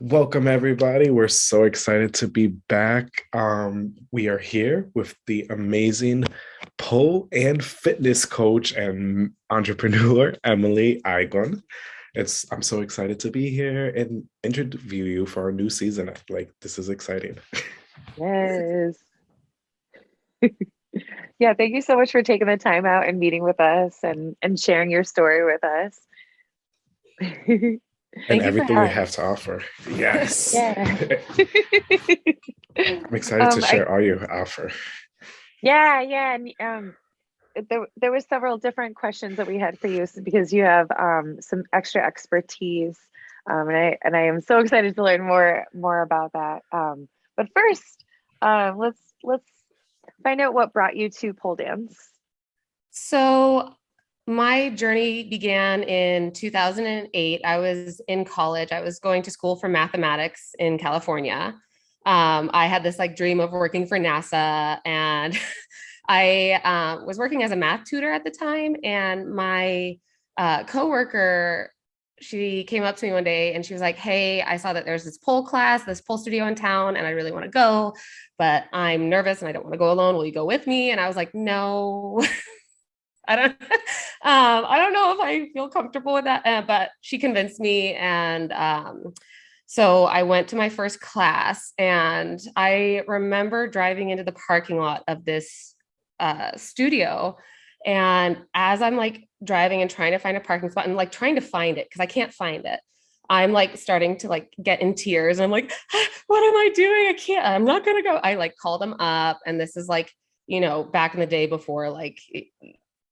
Welcome, everybody. We're so excited to be back. Um, we are here with the amazing pole and fitness coach and entrepreneur, Emily Igon. It's I'm so excited to be here and interview you for our new season. Like this is exciting. Yes. yeah, thank you so much for taking the time out and meeting with us and and sharing your story with us. and everything we have to offer. Yes. Yeah. I'm excited um, to share I, all you offer. Yeah, yeah. And um there, there was several different questions that we had for you because you have um, some extra expertise um, and I and I am so excited to learn more more about that. Um, but first, um, let's let's find out what brought you to pole dance. So my journey began in 2008. I was in college. I was going to school for mathematics in California. Um, I had this like dream of working for NASA and I uh, was working as a math tutor at the time and my uh, coworker she came up to me one day and she was like, Hey, I saw that there's this pole class, this pole studio in town, and I really want to go, but I'm nervous and I don't want to go alone. Will you go with me? And I was like, No, I don't, um, I don't know if I feel comfortable with that, uh, but she convinced me. And um, so I went to my first class and I remember driving into the parking lot of this uh, studio and as I'm like driving and trying to find a parking spot and like trying to find it because I can't find it, I'm like starting to like get in tears. And I'm like, what am I doing? I can't, I'm not to go. I like call them up. And this is like, you know, back in the day before like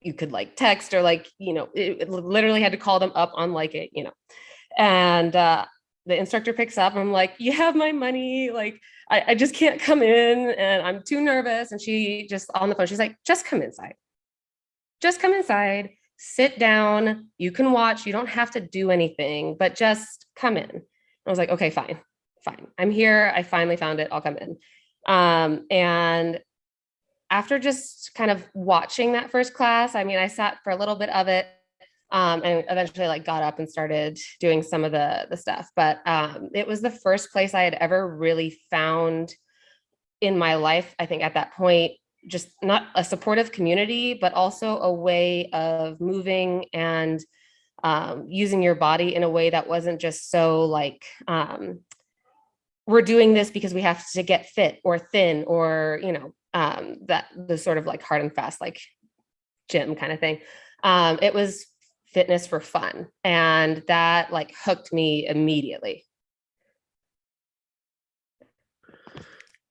you could like text or like, you know, it, it, literally had to call them up on like it, you know, and uh, the instructor picks up. I'm like, you have my money. Like, I, I just can't come in and I'm too nervous. And she just on the phone, she's like, just come inside just come inside, sit down. You can watch. You don't have to do anything, but just come in. I was like, okay, fine, fine. I'm here. I finally found it. I'll come in. Um, and after just kind of watching that first class, I mean, I sat for a little bit of it um, and eventually like got up and started doing some of the, the stuff. But um, it was the first place I had ever really found in my life, I think at that point, just not a supportive community, but also a way of moving and um, using your body in a way that wasn't just so like, um, we're doing this because we have to get fit or thin or, you know, um, that the sort of like hard and fast, like gym kind of thing. Um, it was fitness for fun. And that like hooked me immediately.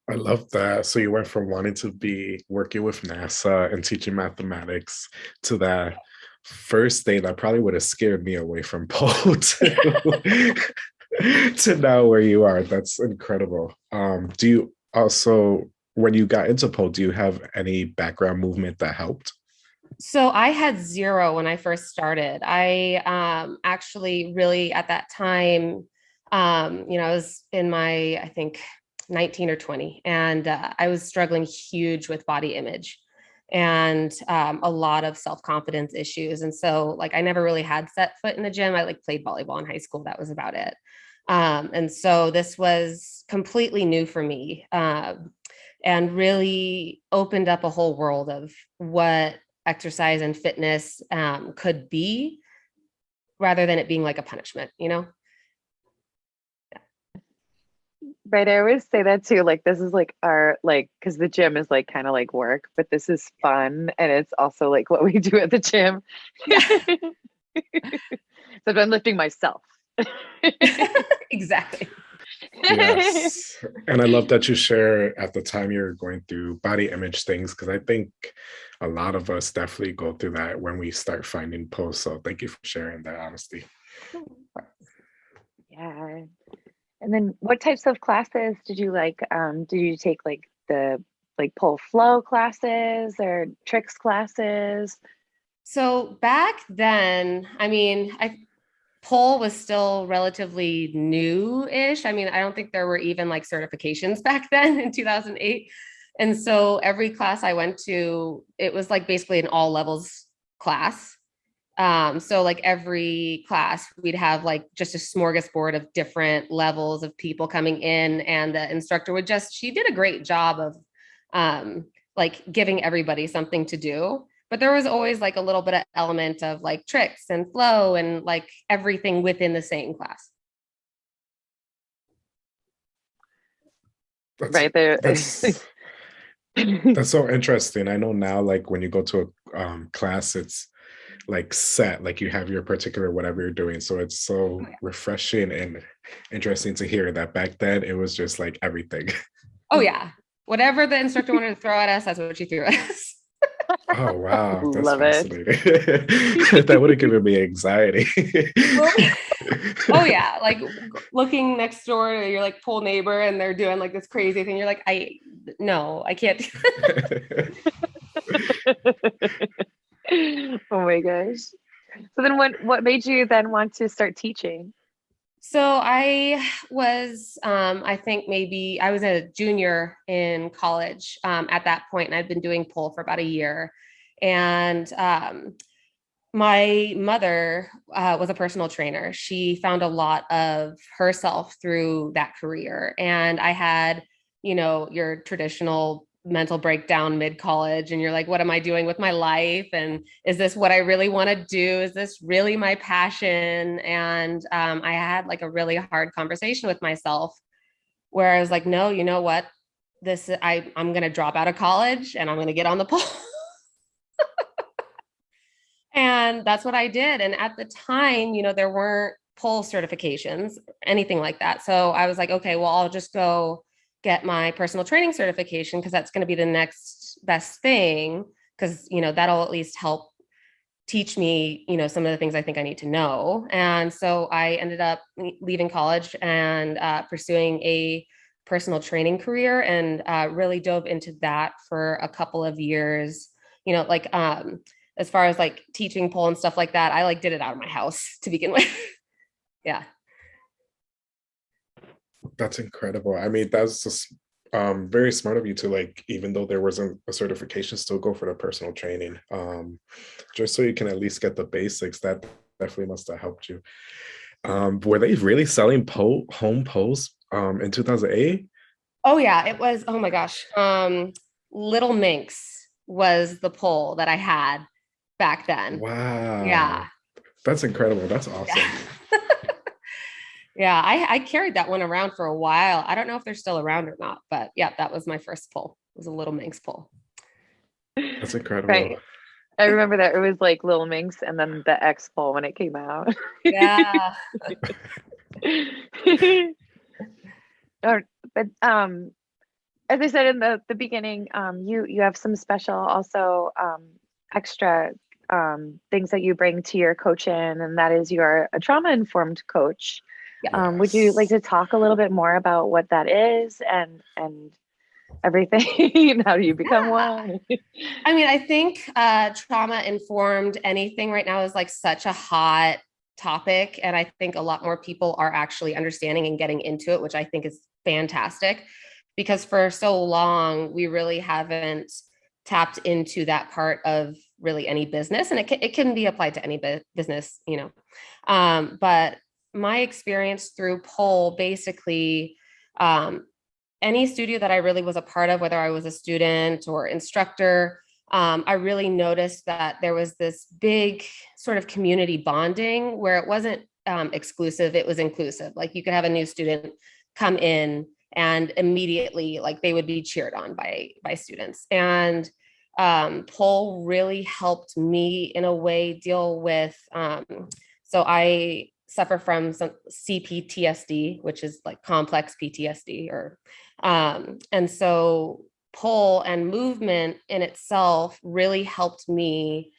I love that. So you went from wanting to be working with NASA and teaching mathematics to that first day that probably would have scared me away from pole to, to now where you are. That's incredible. Um, do you also, when you got into pole, do you have any background movement that helped? So I had zero when I first started. I um, actually really at that time, um, you know, I was in my, I think 19 or 20, and uh, I was struggling huge with body image and um, a lot of self-confidence issues. And so like, I never really had set foot in the gym. I like played volleyball in high school. That was about it. Um, and so this was completely new for me uh, and really opened up a whole world of what exercise and fitness um, could be rather than it being like a punishment, you know? Right. I always say that too. Like, this is like our, like, because the gym is like kind of like work, but this is fun. And it's also like what we do at the gym. so I'm lifting myself. exactly. Yes. And I love that you share at the time you're going through body image things, because I think a lot of us definitely go through that when we start finding posts. So thank you for sharing that honesty. Yeah. And then what types of classes did you like? Um, did you take like the like pole flow classes or tricks classes? So back then, I mean, I pole was still relatively new-ish. I mean, I don't think there were even like certifications back then in 2008. And so every class I went to, it was like basically an all levels class. Um, so like every class, we'd have like just a smorgasbord of different levels of people coming in, and the instructor would just she did a great job of um, like giving everybody something to do. But there was always like a little bit of element of like tricks and flow and like everything within the same class. That's, right there. That's, that's so interesting. I know now, like when you go to a um, class, it's like set, like you have your particular whatever you're doing. So it's so Oh, yeah. refreshing and interesting to hear that back then it was just like everything. Oh yeah, whatever the instructor wanted to throw at us, that's what she threw at us. Oh wow, that's Love it. that would have given me anxiety. oh yeah, like looking next door to your like pole neighbor, and they're doing like this crazy thing. You're like, I no, I can't. oh my gosh. So then what what made you then want to start teaching? So I was, um, I think maybe I was a junior in college um, at that point, and I'd been doing pole for about a year. And um, my mother uh, was a personal trainer. She found a lot of herself through that career. And I had, you know, your traditional mental breakdown mid college, and you're like, what am I doing with my life? And is this what I really want to do? Is this really my passion? And um, I had like a really hard conversation with myself where I was like, no, you know what? This I I'm gonna drop out of college and I'm gonna get on the pole. and that's what I did. And at the time, you know, there weren't pole certifications, anything like that. So I was like, okay, well, I'll just go get my personal training certification because that's going to be the next best thing because you know that'll at least help teach me you know some of the things i think i need to know. And so i ended up leaving college and uh, pursuing a personal training career and uh, really dove into that for a couple of years. You know like um as far as like teaching pole and stuff like that i like did it out of my house to begin with. Yeah That's incredible. I mean, that's just um, very smart of you to like, even though there wasn't a certification, still go for the personal training, um, just so you can at least get the basics. That definitely must have helped you. Um, were they really selling po- home posts um, in 2008? Oh yeah, it was. Oh my gosh, um, Little Minx was the pole that I had back then. Wow. Yeah, That's incredible. That's awesome. yeah. Yeah, I, I carried that one around for a while. I don't know if they're still around or not, but yeah, that was my first pole. It was a Little Minx pole. That's incredible. Right. I remember that it was like Little Minx and then the X Pole when it came out. Yeah. Or- but um as I said in the the beginning, um you you have some special also um extra um things that you bring to your coaching and that is you're a trauma informed coach. Um would you like to talk a little bit more about what that is and and everything how do you become Yeah. one? I mean, I think uh, trauma informed anything right now is like such a hot topic. And I think a lot more people are actually understanding and getting into it, which I think is fantastic because for so long, we really haven't tapped into that part of really any business. And it can, it can be applied to any bu- business, you know. Um, but my experience through Pole, basically, um, any studio that I really was a part of, whether I was a student or instructor, um, I really noticed that there was this big sort of community bonding where it wasn't um, exclusive, it was inclusive. Like you could have a new student come in and immediately like they would be cheered on by by students. And um, Pole really helped me in a way deal with, um, so I suffer from some CPTSD, which is like complex PTSD or um, and so pole and movement in itself really helped me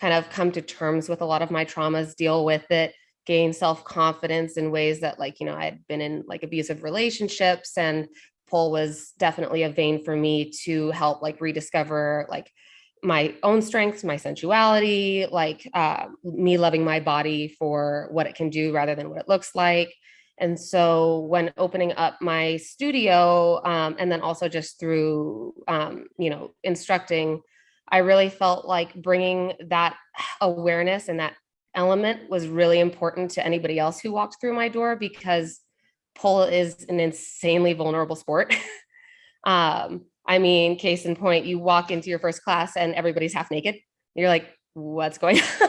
kind of come to terms with a lot of my traumas, deal with it, gain self-confidence in ways that like, you know, I had been in like abusive relationships and pole was definitely a vein for me to help like rediscover like my own strengths, my sensuality, like uh, me loving my body for what it can do rather than what it looks like. And so when opening up my studio, um, and then also just through, um, you know, instructing, I really felt like bringing that awareness and that element was really important to anybody else who walked through my door because pole is an insanely vulnerable sport. um, I mean, case in point, you walk into your first class and everybody's half naked. You're like, what's going on?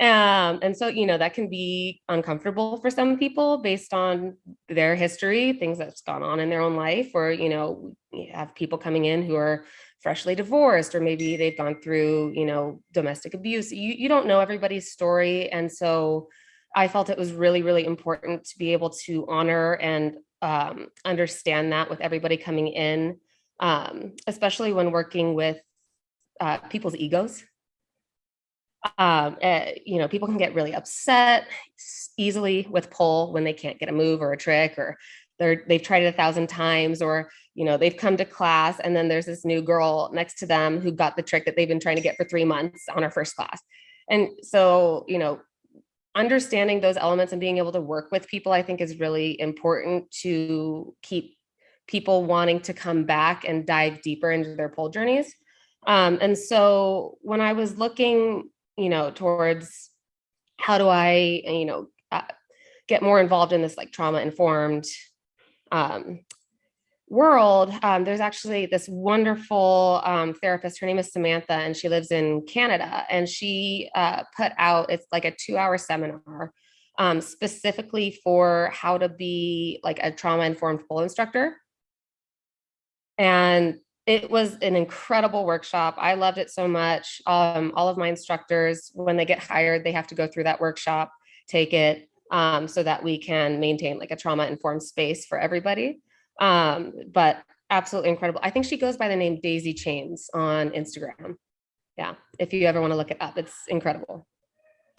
um, and so, you know, that can be uncomfortable for some people based on their history, things that's gone on in their own life, or, you know, you have people coming in who are freshly divorced, or maybe they've gone through, you know, domestic abuse. You, you don't know everybody's story. And so I felt it was really, really important to be able to honor and um, understand that with everybody coming in, um, especially when working with uh, people's egos. Um, uh, you know, people can get really upset easily with pole when they can't get a move or a trick or they're they've tried it a thousand times or you know they've come to class and then there's this new girl next to them who got the trick that they've been trying to get for three months on her first class. And so you know understanding those elements and being able to work with people i think is really important to keep people wanting to come back and dive deeper into their pole journeys um, and so when i was looking you know, towards how do I, you know, uh, get more involved in this like trauma informed um, world, um, there's actually this wonderful um, therapist. Her name is Samantha, and she lives in Canada. And she uh, put out it's like a two-hour seminar um, specifically for how to be like a trauma informed pole instructor. And it was an incredible workshop. I loved it so much. Um, all of my instructors, when they get hired, they have to go through that workshop, take it, um, so that we can maintain like a trauma informed space for everybody. Um, but absolutely incredible. I think she goes by the name Daisy Chains on Instagram. Yeah, if you ever want to look it up, it's incredible.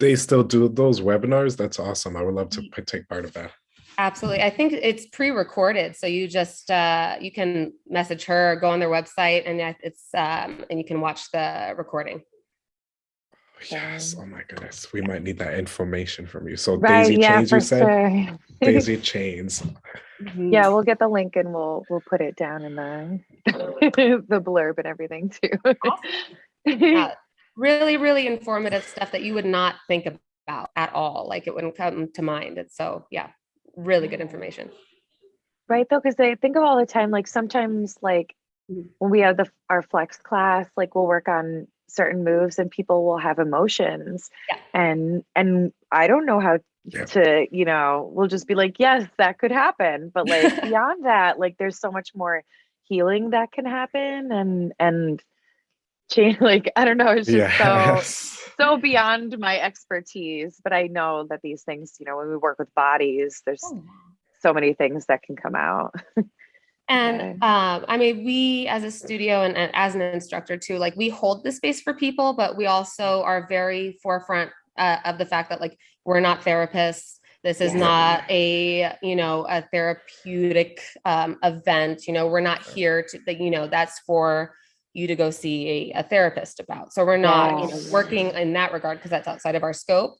They still do those webinars. That's awesome. I would love to take part of that. Absolutely. I think it's pre-recorded. So you just, uh, you can message her, go on their website and it's, um, and you can watch the recording. Yes. Oh my goodness. We might need that information from you. So Right, Daisy yeah, Chains, you said? sure. Daisy Chains. Yeah, we'll get the link and we'll we'll put it down in the the blurb and everything too. Yeah, really, really informative stuff that you would not think about at all. Like it wouldn't come to mind. It's so, yeah, really good information. Right though, because I think of all the time, like sometimes like when we have the our flex class, like we'll work on certain moves and people will have emotions. Yeah. And and I don't know how Yeah. to, you know, we'll just be like, yes, that could happen. But like beyond that, like there's so much more healing that can happen and and change like I don't know, it's just so Yes. so beyond my expertise. But I know that these things, you know, when we work with bodies, there's so many things that can come out. And Okay. um, I mean, we as a studio and, and as an instructor too, like we hold the space for people, but we also are very forefront uh, of the fact that like we're not therapists. This is Yeah. not a you know a therapeutic um, event. You know, we're not here to that. You know, that's for you to go see a, a therapist about. So we're not you know working in that regard because that's outside of our scope.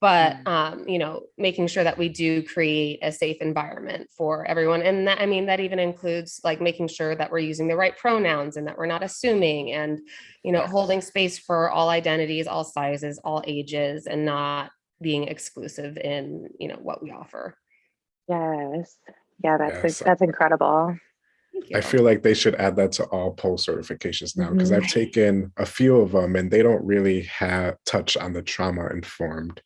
But um, you know, making sure that we do create a safe environment for everyone, and that I mean that even includes like making sure that we're using the right pronouns and that we're not assuming, and you know, holding space for all identities, all sizes, all ages, and not being exclusive in you know what we offer. Yes. Yeah, that's Yes. that's incredible. I feel like they should add that to all pole certifications now because Mhm. I've taken a few of them and they don't really have touch on the trauma informed,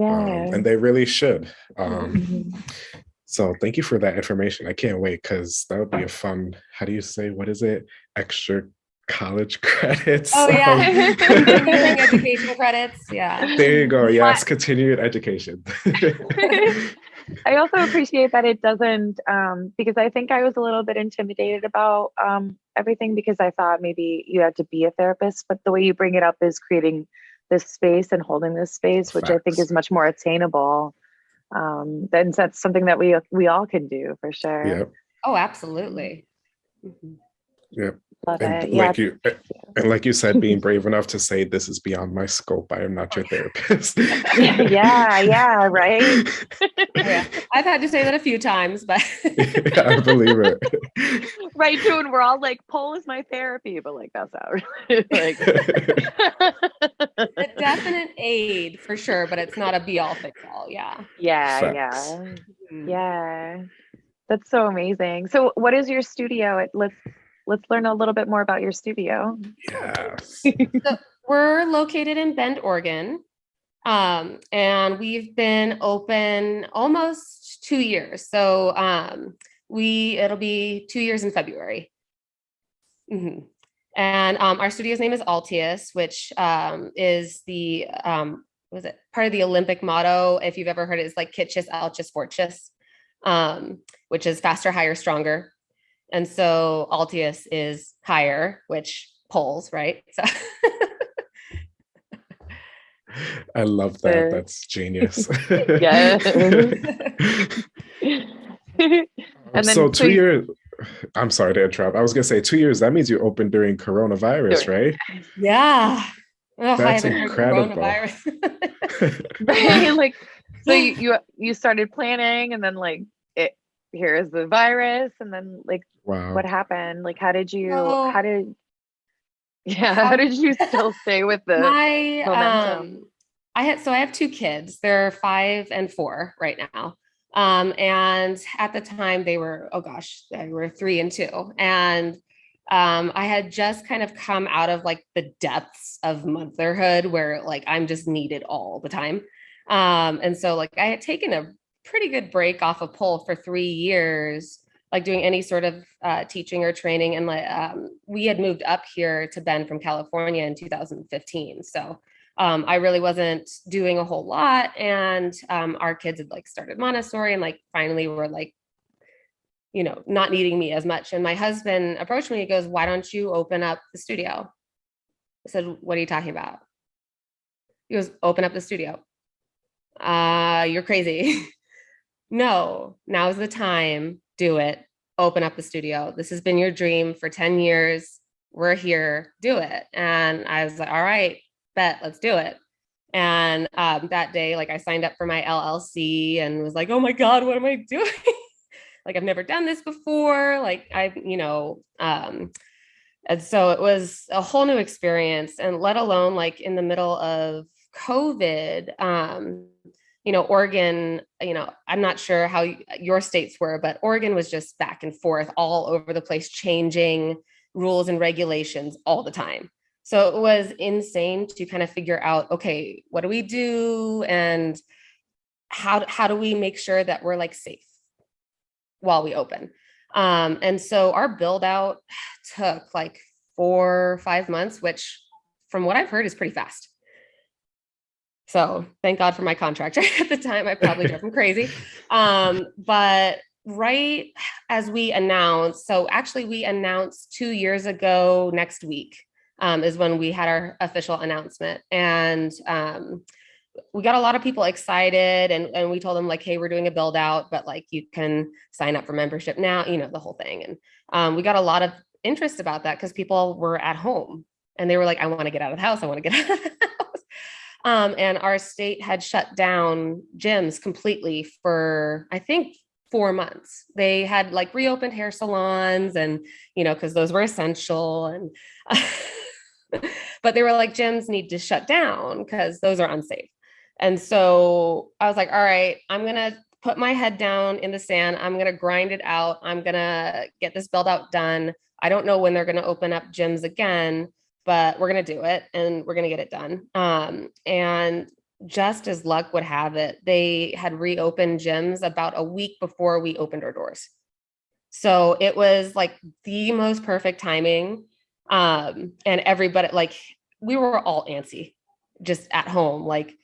um, Yeah. and they really should. Um, Mhm. so thank you for that information. I can't wait because that would be a fun. How do you say? What is it? Extra college credits. Oh yeah, Um, education credits. Yeah. there you go. Yes, continued education. I also appreciate that it doesn't um because I think I was a little bit intimidated about um everything because I thought maybe you had to be a therapist, but the way you bring it up is creating this space and holding this space, which I think is much more attainable. Um then that's something that we we all can do for sure. yep. Oh, absolutely. Mhm. Yep. Love And it. Yeah. like you and like you said, being brave enough to say this is beyond my scope. I am not your therapist. yeah, yeah, right. Yeah. I've had to say that a few times, but I believe it. right, too. And we're all like, pole is my therapy, but like that's out. like, a definite aid for sure, but it's not a be all fix all. Yeah. yeah, Facts. yeah, Mhm. yeah. That's so amazing. So, what is your studio? It- Let's let's learn a little bit more about your studio. yes. We're located in Bend, Oregon. Um, and we've been open almost two years. So um, we it'll be two years in February. Mhm. And um, our studio's name is Altius, which um, is the um, what was it part of the Olympic motto? If you've ever heard it, is like Citius, Altius, Fortius, um, which is faster, higher, stronger. And so Altius is higher, which pulls, right? So I love that. Fair. That's genius. Yeah. And then, so so two you- years. I'm sorry to interrupt. I was gonna say two years. That means you opened during coronavirus, right? Yeah. Ugh, I That's haven't incredible. right? Like, so you, you you started planning, and then like it here is the virus, and then like wow. what happened? Like, how did you? Well- how did? Yeah, how did you still stay with the? My momentum. um I had so I have two kids. They're five and four right now. Um, and at the time they were, oh gosh, they were three and two. And um, I had just kind of come out of like the depths of motherhood where like I'm just needed all the time. Um, and so like I had taken a pretty good break off of pole for three years, like doing any sort of uh, teaching or training. And like um, we had moved up here to Bend from California in 2015. So um, I really wasn't doing a whole lot. And um, our kids had like started Montessori and like finally were like, you know, not needing me as much. And my husband approached me. He goes, "Why don't you open up the studio?" I said, "What are you talking about?" He goes, "Open up the studio." Uh, you're crazy. no, now's the time. Do it. Open up the studio. This has been your dream for 10 years. We're here. Do it. And I was like, all right, bet, let's do it. And um, that day, like I signed up for my LLC and was like, oh my God, what am I doing? like I've never done this before. Like I, you know, um, and so it was a whole new experience. And let alone like in the middle of COVID, um, you know, Oregon, you know, I'm not sure how your states were, but Oregon was just back and forth all over the place, changing rules and regulations all the time. So it was insane to kind of figure out, okay, what do we do? And how, how do we make sure that we're like safe while we open? Um, and so our build out took like four, five months, which from what I've heard is pretty fast. So thank God for my contractor at the time. I probably drove him crazy. Um, but right as we announced, so actually we announced two years ago next week um, is when we had our official announcement. And um, we got a lot of people excited and, and we told them like, hey, we're doing a build out, but like you can sign up for membership now, you know, the whole thing. And um, we got a lot of interest about that because people were at home and they were like, I want to get out of the house. I want to get out of the. Um, and our state had shut down gyms completely for, I think, four months. They had like reopened hair salons and, you know, because those were essential. And, but they were like, gyms need to shut down because those are unsafe. And so I was like, all right, I'm going to put my head down in the sand. I'm going to grind it out. I'm going to get this build out done. I don't know when they're going to open up gyms again, but we're going to do it and we're going to get it done. Um, and just as luck would have it, they had reopened gyms about a week before we opened our doors. So it was like the most perfect timing. Um, and everybody, like, we were all antsy just at home, like,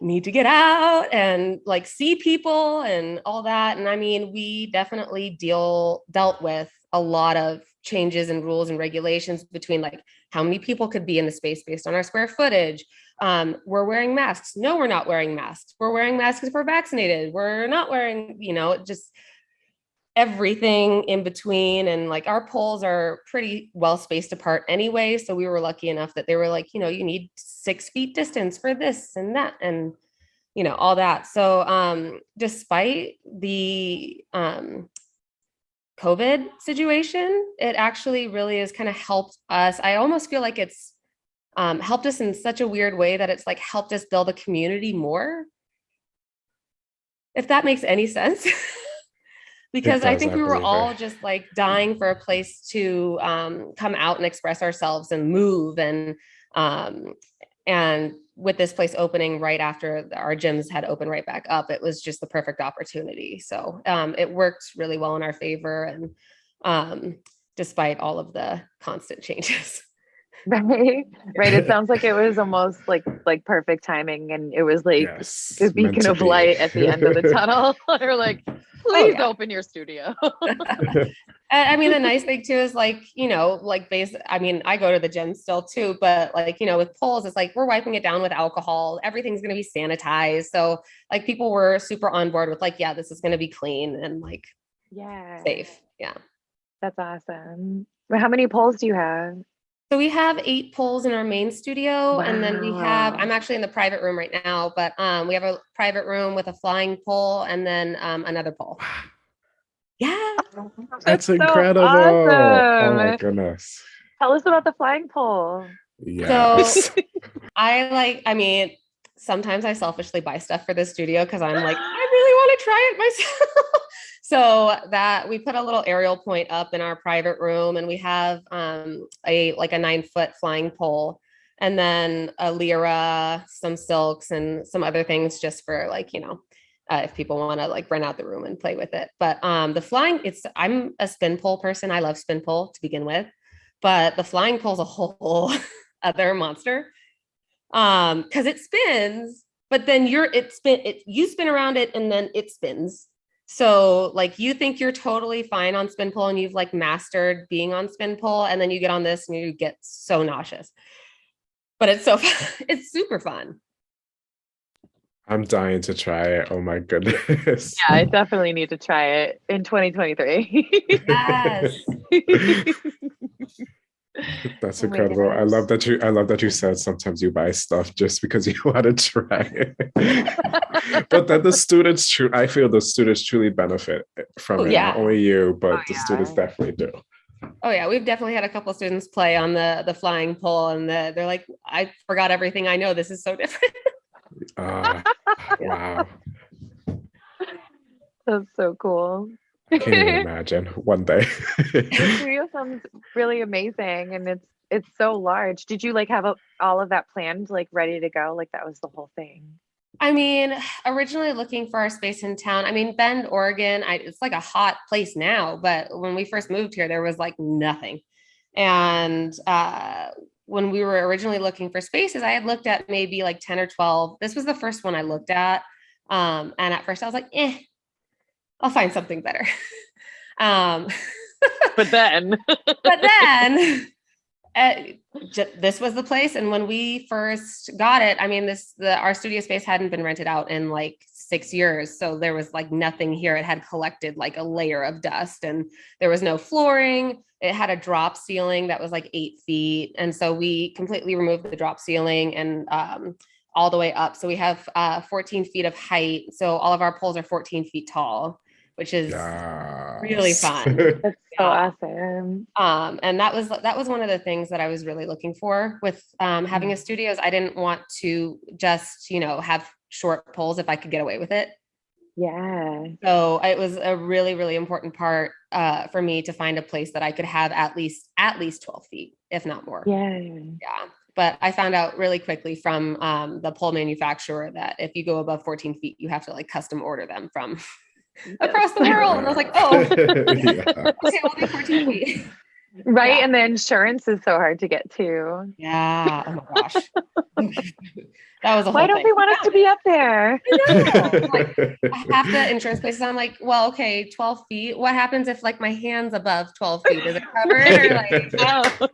need to get out and like see people and all that. And I mean, we definitely deal dealt with a lot of changes and rules and regulations between like how many people could be in the space based on our square footage. Um, we're wearing masks. No, we're not wearing masks. We're wearing masks if we're vaccinated. We're not wearing, you know, just everything in between. And like our poles are pretty well spaced apart anyway. So we were lucky enough that they were like, you know, you need six feet distance for this and that and you know all that. So um despite the um COVID situation, it actually really has kind of helped us. I almost feel like it's um, helped us in such a weird way that it's like helped us build a community more. If that makes any sense. because I think we were all just like dying for a place to um, come out and express ourselves and move and um, and with this place opening right after our gyms had opened right back up, it was just the perfect opportunity. So um, it worked really well in our favor and um, despite all of the constant changes. Right. Right. It sounds like it was almost like like perfect timing and it was like yes. the beacon of be. light at the end of the tunnel. Or like, oh, please yeah. open your studio. I I mean, the nice thing too is like, you know, like base, I mean, I go to the gym still too, but like, you know, with poles it's like we're wiping it down with alcohol. Everything's going to be sanitized. So like people were super on board with like, yeah, this is going to be clean and like yeah. safe. Yeah. That's awesome. Well, How many poles do you have? So we have eight poles in our main studio and then we have. I'm actually in the private room right now, but um, we have a private room with a flying pole and then um, another pole. Yeah. That's so incredible. Oh awesome. my goodness. Tell us about the flying pole. Yes. I like, I mean, sometimes I selfishly buy stuff for the studio because I'm like, I really want to try it myself. so that we put a little aerial point up in our private room and we have um, a like a nine foot flying pole and then a lyra, some silks and some other things just for like, you know, uh, if people want to like rent out the room and play with it. But um, the flying, it's, I'm a spin pole person. I love spin pole to begin with, but the flying pole's a whole other monster um because it spins but then you're it spin it you spin around it and then it spins so like you think you're totally fine on spin pole and you've like mastered being on spin pole and then you get on this and you get so nauseous but it's so fun. it's super fun I'm dying to try it. Oh my goodness. Yeah, I definitely need to try it in 2023. yes That's Oh incredible. I love that you I love that you said sometimes you buy stuff just because you want to try it. but then the students true I feel the students truly benefit from Oh, it. yeah. Not only you, but Oh, the students definitely do. oh yeah we've definitely had a couple students play on the the flying pole and the, they're like i forgot everything i know this is so different Ah, wow. That's so cool. I can't even imagine one day. The studio sounds really amazing and it's it's so large. Did you like have a, all of that planned, like ready to go? Like that was the whole thing. I mean, originally looking for our space in town. I mean, Bend, Oregon, I, it's like a hot place now, but when we first moved here, there was like nothing. And uh, when we were originally looking for spaces, I had looked at maybe like 10 or 12. This was the first one I looked at. Um, and at first I was like, eh, I'll find something better. um, But then. But then uh, j- this was the place and when we first got it i mean this the our studio space hadn't been rented out in like six years so there was like nothing here. It had collected like a layer of dust and there was no flooring. It had a drop ceiling that was like eight feet and so we completely removed the drop ceiling and um, all the way up. So we have uh, 14 feet of height so all of our poles are 14 feet tall which is really fun. that's so awesome. um and that was that was one of the things that i was really looking for with um having a studio is i didn't want to just you know have short poles if i could get away with it Yeah. so it was a really really important part uh for me to find a place that i could have at least at least 12 feet if not more Yeah. yeah but i found out really quickly from um, the pole manufacturer that if you go above 14 feet you have to like custom order them from across the world and i was like oh yeah. okay we'll do 14 feet Right. Yeah. And the insurance is so hard to get to. Yeah. Oh my gosh. that was a whole Why don't thing. they want us to be up there? know. Like, half the insurance places, I'm like, well, okay, 12 feet. What happens if like my hand's above 12 feet? Is it covered? Or like, Oh.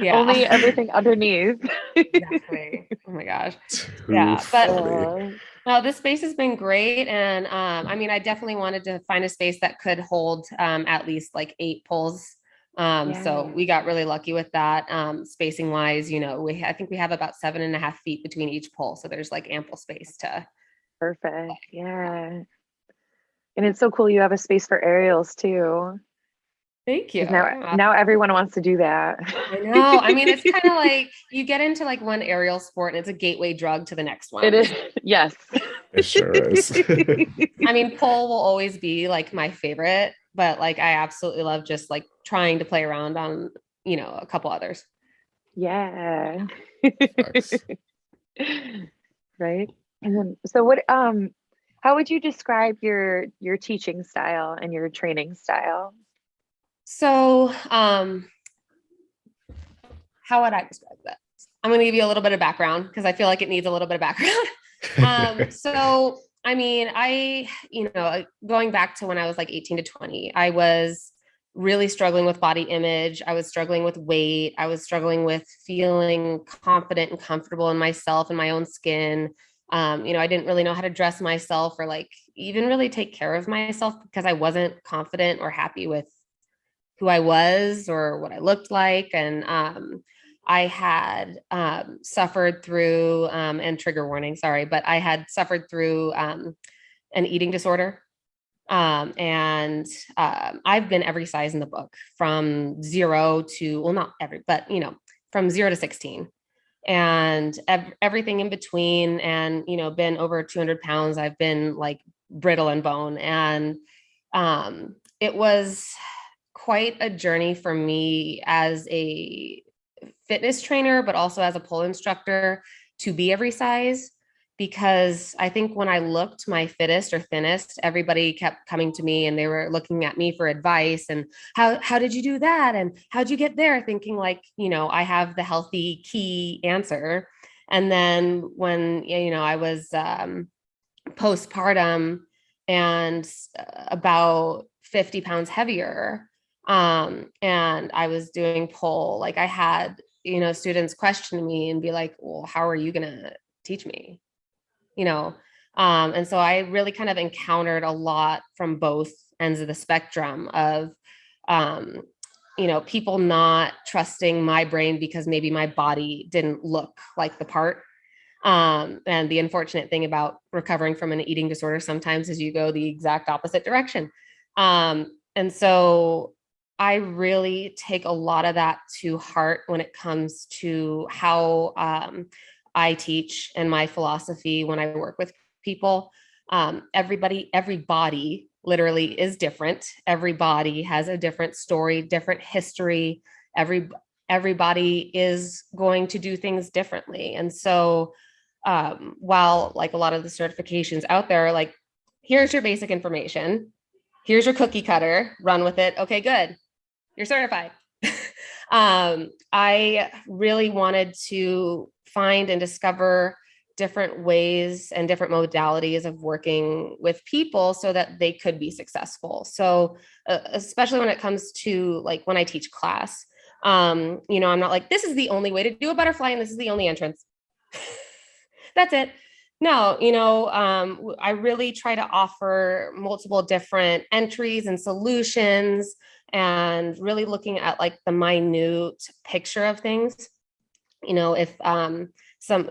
Yeah. Only everything underneath. exactly. Oh my gosh. Too Yeah, but- funny. No, this space has been great. And um, I mean, I definitely wanted to find a space that could hold um, at least like eight poles. Um, so we got really lucky with that. Um, spacing wise, you know, we I think we have about seven and a half feet between each pole. So there's like ample space to perfect. Yeah. And it's so cool you have a space for aerials too. Thank you. Now, now everyone wants to do that. I know. I mean, it's kind of like you get into like one aerial sport and it's a gateway drug to the next one. It is, yes. It sure is. I mean, pole will always be like my favorite, but like I absolutely love just like trying to play around on, you know, a couple others. Yeah. Right. And then, so what, um, how would you describe your, your teaching style and your training style? So, um, how would I describe that? I'm going to give you a little bit of background because I feel like it needs a little bit of background. um, so, I mean, I, you know, going back to when I was like 18 to 20, I was really struggling with body image. I was struggling with weight. I was struggling with feeling confident and comfortable in myself and my own skin. Um, you know, I didn't really know how to dress myself or like even really take care of myself because I wasn't confident or happy with who I was or what I looked like. And um, I had um, suffered through, um, and trigger warning, sorry, but I had suffered through um, an eating disorder. Um, and um, I've been every size in the book from zero to, well, not every, but you know, from zero to 16 and ev- everything in between and, you know, been over 200 pounds. I've been like brittle and bone. And it was quite a journey for me as a fitness trainer, but also as a pole instructor to be every size. Because I think when I looked my fittest or thinnest, everybody kept coming to me and they were looking at me for advice and how how did you do that and how'd you get there? Thinking like you know I have the healthy key answer. And then when you know I was um, postpartum and uh, about 50 pounds heavier, um and i was doing pole like i had you know students question me and be like well how are you to teach me? You know um and so i really kind of encountered a lot from both ends of the spectrum of um you know people not trusting my brain because maybe my body didn't look like the part. Um and the unfortunate thing about recovering from an eating disorder sometimes is you go the exact opposite direction. Um and so I really take a lot of that to heart when it comes to how um, I teach and my philosophy when I work with people. Um, everybody, every body literally is different. Every body has a different story, different history. Every everybody is going to do things differently. And so um, while like a lot of the certifications out there, like, here's your basic information, here's your cookie cutter, run with it. Okay, good you're certified. um, I really wanted to find and discover different ways and different modalities of working with people so that they could be successful. So, uh, especially when it comes to like when I teach class, um, you know, I'm not like, this is the only way to do a butterfly and this is the only entrance. That's it. No, you know, um, I really try to offer multiple different entries and solutions and really looking at like the minute picture of things. You know, if um, some,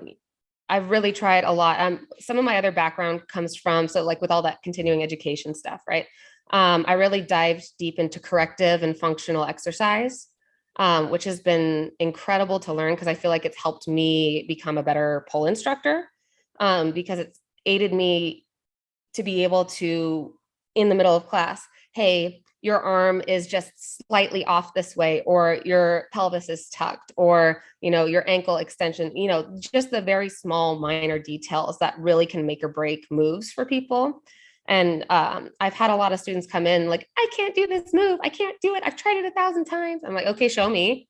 I've really tried a lot. Um, some of my other background comes from, so like with all that continuing education stuff, right? Um, I really dived deep into corrective and functional exercise, um, which has been incredible to learn because I feel like it's helped me become a better pole instructor um, because it's aided me to be able to, in the middle of class, hey, your arm is just slightly off this way or your pelvis is tucked or you know your ankle extension you know just the very small minor details that really can make or break moves for people. And um, i've had a lot of students come in like i can't do this move. I can't do it. I've tried it a thousand times. I'm like okay show me.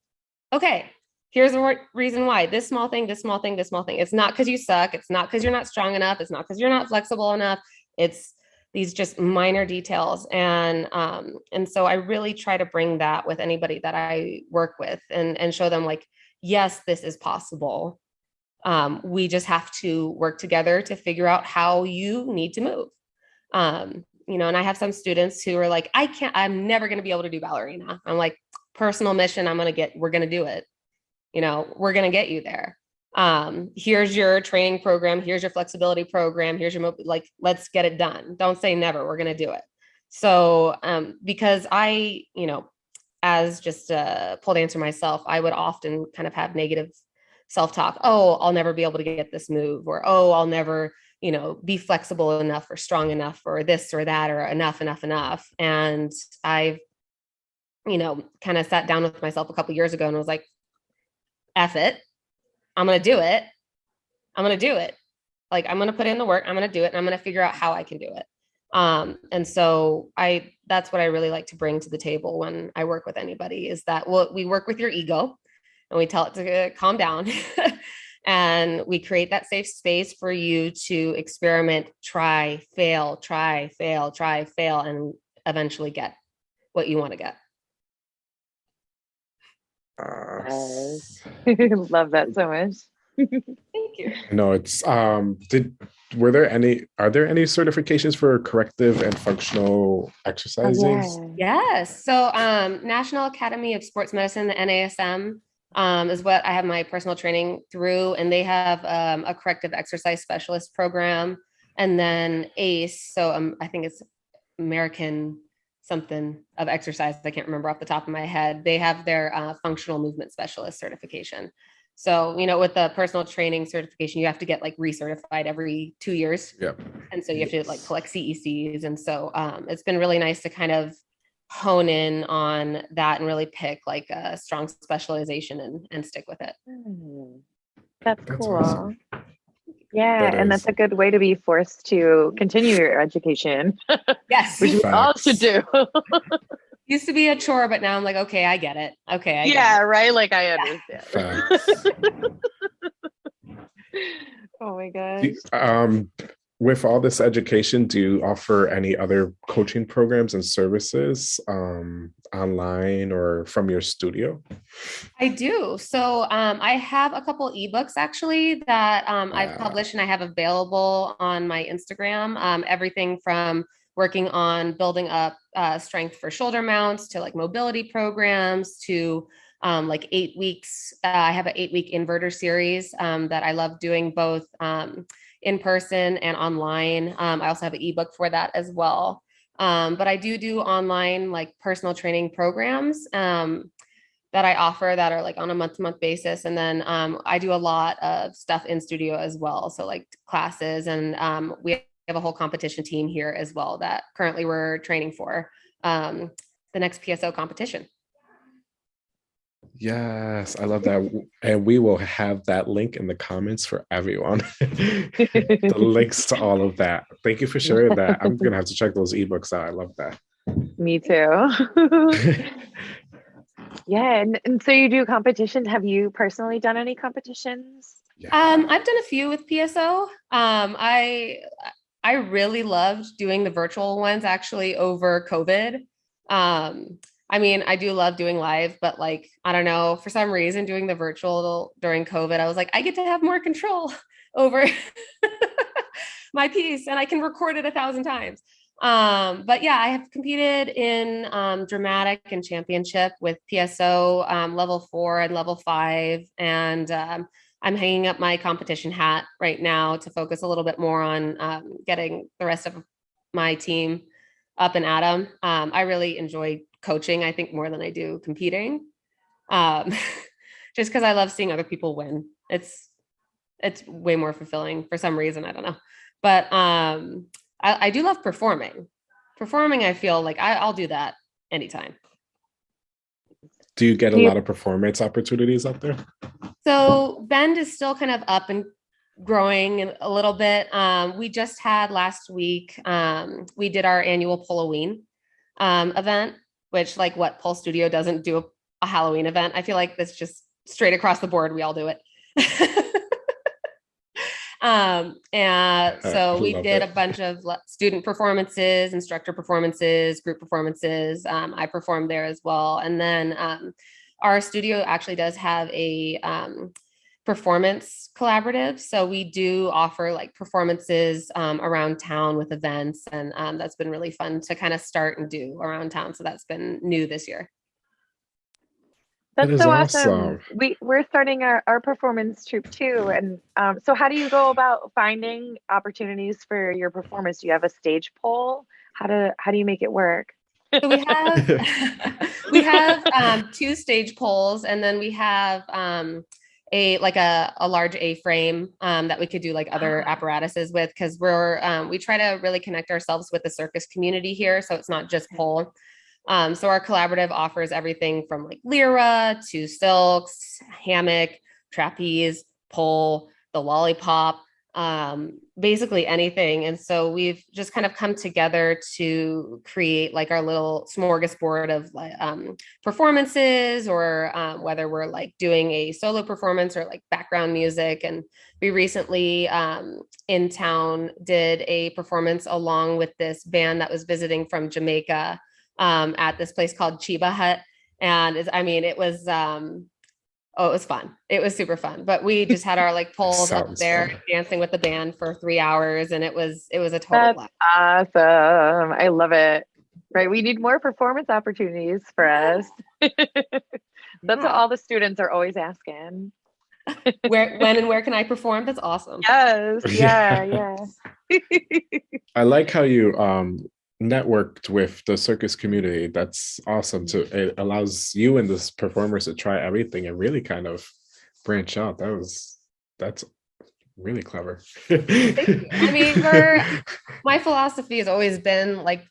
Okay here's the reason why. This small thing this small thing this small thing. It's not because you suck. It's not because you're not strong enough. It's not because you're not flexible enough. It's these just minor details and um, and so i really try to bring that with anybody that i work with and and show them like yes this is possible. Um, we just have to work together to figure out how you need to move. Um, you know and i have some students who are like i can't i'm never going to be able to do ballerina. I'm like personal mission i'm going to get we're going to do it. You know we're going to get you there um, here's your training program, here's your flexibility program, here's your, like, let's get it done. Don't say never, we're gonna do it. So, um, because I, you know, as just a pole dancer myself, I would often kind of have negative self-talk. Oh, I'll never be able to get this move, or oh, I'll never, you know, be flexible enough or strong enough or this or that or enough, enough, enough. And I've, you know, kind of sat down with myself a couple years ago and was like, F it. I'm gonna do it. I'm gonna do it. Like I'm gonna put in the work, I'm gonna do it, and I'm gonna figure out how I can do it. Um, and so I that's what I really like to bring to the table when I work with anybody is that well, we work with your ego and we tell it to calm down. and we create that safe space for you to experiment, try, fail, try, fail, try, fail, and eventually get what you want to get. Uh, Yes. Love that so much. Thank you. no, it's um did were there any are there any certifications for corrective and functional Oh, exercises? yeah. Yes. So um, National Academy of Sports Medicine, the NASM, um, is what I have my personal training through, and they have um, a corrective exercise specialist program, and then ACE. So um, I think it's American something of exercise. I can't remember off the top of my head. They have their uh, functional movement specialist certification. So you know, with the personal training certification, you have to get like recertified every two years. Yep. And so you have to like collect CECs. And so um, it's been really nice to kind of hone in on that and really pick like a strong specialization and, and stick with it. Hmm. That's, That's cool. awesome. Yeah, That and that's a good way to be forced to continue your education, Yes. which we all should do. Used to be a chore, but now I'm like, okay, I get it. Okay. I get yeah, it. right. Like I understand. Facts. oh my gosh. Um with all this education, do you offer any other coaching programs and services um online or from your studio? I do. So um, I have a couple ebooks actually that um, I've published and I have available on my Instagram. Um, everything from working on building up uh, strength for shoulder mounts to like mobility programs to um, like eight weeks. Uh, I have an eight week inverter series um, that I love doing both um, in person and online. Um, I also have an ebook for that as well. Um, but I do do online like personal training programs. Um, that I offer that are like on a month to month basis. And then um, I do a lot of stuff in studio as well. So like classes and um, we have a whole competition team here as well that currently we're training for um, the next PSO competition. Yes, I love that. And we will have that link in the comments for everyone. the links to all of that. Thank you for sharing that. I'm gonna have to check those ebooks out. I love that. Me too. yeah, and, and so you do competitions. Have you personally done any competitions? Yeah. Um, I've done a few with PSO. Um, I I really loved doing the virtual ones actually over COVID. Um, I mean, I do love doing live, but like, I don't know, for some reason doing the virtual during COVID, I was like, I get to have more control over my piece and I can record it a thousand times. Um, but yeah, I have competed in um, dramatic and championship with PSO um, level four and level five. And um, I'm hanging up my competition hat right now to focus a little bit more on um, getting the rest of my team up and at 'em. Um, I really enjoy coaching, I think, more than I do competing. Um, just because I love seeing other people win. It's it's way more fulfilling for some reason. I don't know. But um, I, I do love performing. Performing, I feel like I, I'll do that anytime. Do you get a lot of performance opportunities out there? So Bend is still kind of up and growing a little bit. Um, we just had last week, um, we did our annual Halloween um, event, which like what Pulse Studio doesn't do a, a Halloween event. I feel like that's just straight across the board. We all do it. um, and so we did it. a bunch of student performances, instructor performances, group performances. Um, I performed there as well. And then um, our studio actually does have a um, performance collaborative. So we do offer like performances um, around town with events. And um, that's been really fun to kind of start and do around town. So that's been new this year. That's is so awesome. awesome. We we're starting our, our performance troupe too. And um, so how do you go about finding opportunities for your performance? Do you have a stage pole? How do how do you make it work? So we have we have um, two stage poles, and then we have um, a like a, a large A frame um, that we could do like other Ah. apparatuses with because we're um, we try to really connect ourselves with the circus community here, so it's not just pole. Um, so our collaborative offers everything from like lyra to silks, hammock, trapeze, pole, the lollipop, um, basically anything. And so we've just kind of come together to create like our little smorgasbord of um, performances, or um, whether we're like doing a solo performance or like background music. And we recently um, in town did a performance along with this band that was visiting from Jamaica um, at this place called Chiba Hut. And I mean, it was, um, oh, it was fun. It was super fun. But we just had our like poles up there fun. dancing with the band for three hours, and it was it was a total That's blast. awesome. I love it. Right. We need more performance opportunities for us. That's what all the students are always asking. Where, when, and where can I perform? That's awesome. Yes. Yeah. Yeah. I like how you um networked with the circus community. That's awesome. To it allows you and the performers to try everything and really kind of branch out. That was that's really clever. I mean, we're- My philosophy has always been like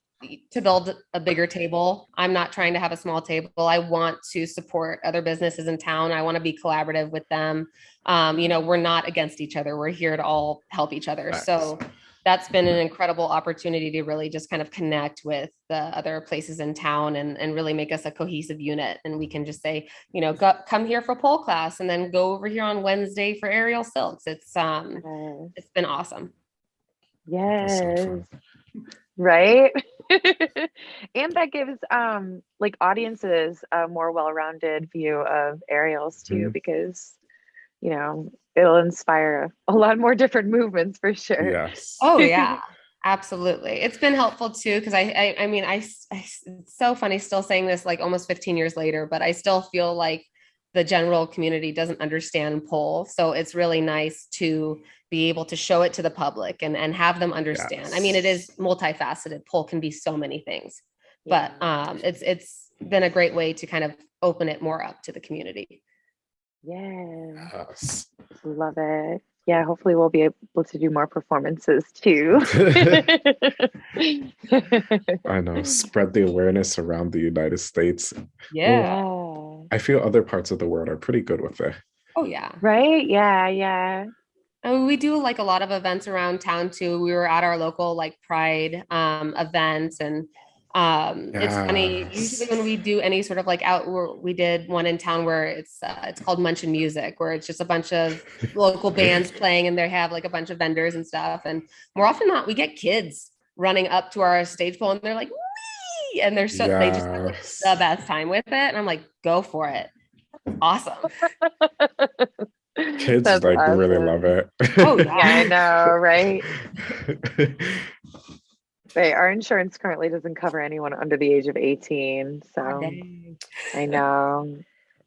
to build a bigger table. I'm not trying to have a small table. I want to support other businesses in town. I want to be collaborative with them. Um, you know, we're not against each other. We're here to all help each other. So that's been an incredible opportunity to really just kind of connect with the other places in town and, and really make us a cohesive unit. And we can just say, you know, go, come here for pole class and then go over here on Wednesday for aerial silks. It's um, Yes. it's been awesome. Yes. right and that gives um like audiences a more well-rounded view of aerials too Mhm. because you know it'll inspire a lot more different movements for sure Yes. Oh yeah, absolutely. It's been helpful too because I, I I mean I, it's so funny still saying this like almost 15 years later, but I still feel like the general community doesn't understand pole. So it's really nice to be able to show it to the public and and have them understand. I mean, it is multifaceted. Pole can be so many things, but um, it's it's been a great way to kind of open it more up to the community. Yeah Yes. love it yeah hopefully we'll be able to do more performances too I know. Spread the awareness around the United States. yeah I feel other parts of the world are pretty good with it. Oh yeah. right yeah yeah And we do like a lot of events around town too. We were at our local like pride um events and um it's funny usually when we do any sort of like out we're- did one in town where it's uh, it's called Munch and Music where it's just a bunch of local bands playing and they have like a bunch of vendors and stuff and more often than not we get kids running up to our stage pole and they're like Wee! and they're so they just have like, Yes. the best time with it and I'm like go for it. Awesome. Kids That's like really love it. Oh, yeah i know right Right, our insurance currently doesn't cover anyone under the age of 18, so Dang. I know.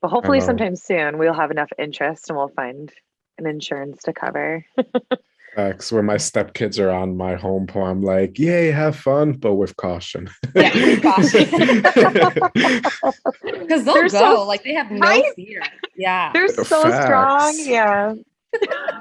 But hopefully know. sometime soon we'll have enough interest and we'll find an insurance to cover. Uh, facts. When my stepkids are on my home pole, I'm like, yay, have fun, but with caution. Yeah, with caution. Because they'll They're go, so- like they have no Right? fear. Yeah. They're so strong. Yeah.